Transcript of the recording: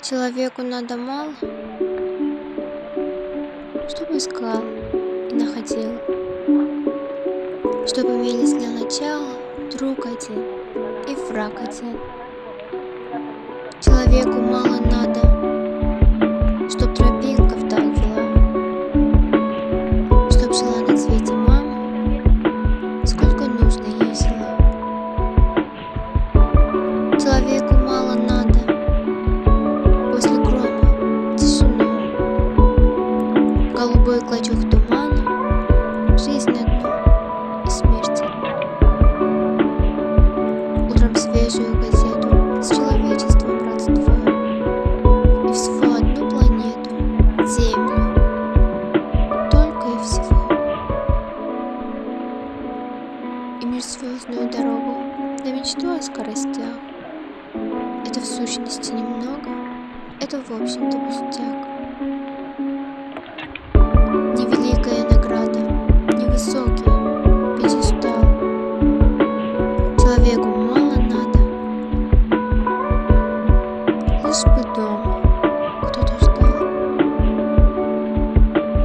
Человеку надо мало, чтобы искал и находил, чтобы имелись для начала друг один и враг один. Человеку мало надо, чтоб тропинка вдаль вела, чтоб жила на свете мама, сколько нужно ей взяла. Человеку мало надо, голубой клочок тумана, жизнь одну и смерть. Утром свежую газету с человечеством родство И всего одну планету, Землю, только и всего. И межзвездную дорогу на мечту о скоростях. Это в сущности немного, это в общем-то пустяк. испытал.